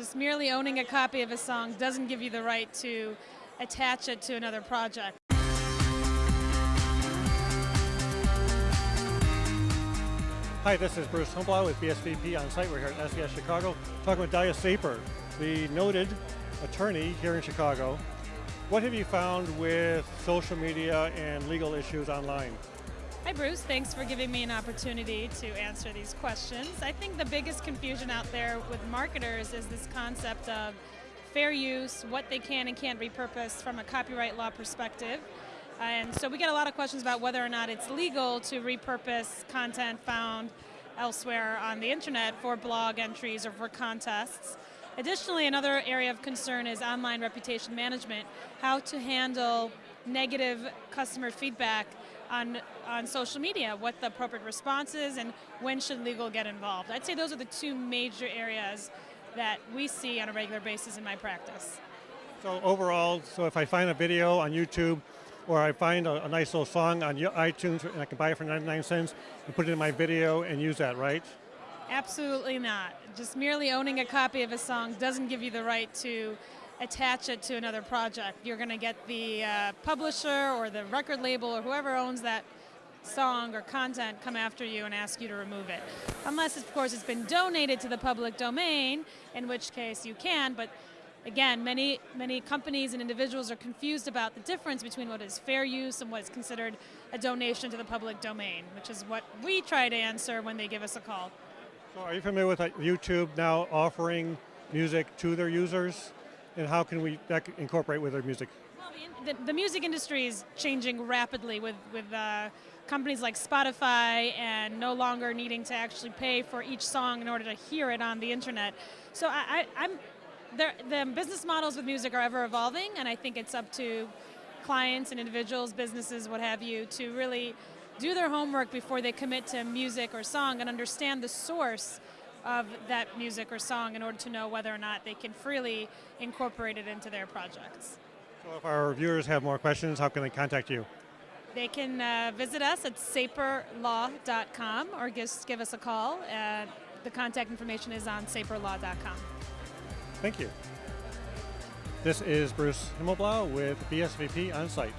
Just merely owning a copy of a song doesn't give you the right to attach it to another project. Hi, this is Bruce Humbaugh with BSVP on site. We're here at SES Chicago talking with Daliah Saper, the noted attorney here in Chicago. What have you found with social media and legal issues online? Hi Bruce, thanks for giving me an opportunity to answer these questions. I think the biggest confusion out there with marketers is this concept of fair use, what they can and can't repurpose from a copyright law perspective. And so we get a lot of questions about whether or not it's legal to repurpose content found elsewhere on the internet for blog entries or for contests. Additionally, another area of concern is online reputation management, how to handle negative customer feedback on, on social media, what the appropriate response is, and when should legal get involved. I'd say those are the two major areas that we see on a regular basis in my practice. So overall, so if I find a video on YouTube or I find a, a, nice little song on iTunes and I can buy it for 99 cents and put it in my video and use that, right? Absolutely not. Just merely owning a copy of a song doesn't give you the right to attach it to another project. You're going to get the uh, publisher or the record label or whoever owns that song or content come after you and ask you to remove it. Unless, of course, it's been donated to the public domain, in which case you can, but again, many, many companies and individuals are confused about the difference between what is fair use and what is considered a donation to the public domain, which is what we try to answer when they give us a call. So are you familiar with YouTube now offering music to their users? And how can we incorporate with their music? Well, the, the, music industry is changing rapidly with, with uh, companies like Spotify and no longer needing to actually pay for each song in order to hear it on the internet. So I, I'm the business models with music are ever evolving, and I think it's up to clients and individuals, businesses, what have you, to really do their homework before they commit to music or song and understand the source of that music or song in order to know whether or not they can freely incorporate it into their projects. So if our viewers have more questions, how can they contact you? They can uh, visit us at saperlaw.com or just give us a call. Uh, the contact information is on saperlaw.com. Thank you. This is Bruce Himmelblau with BSVP On Site.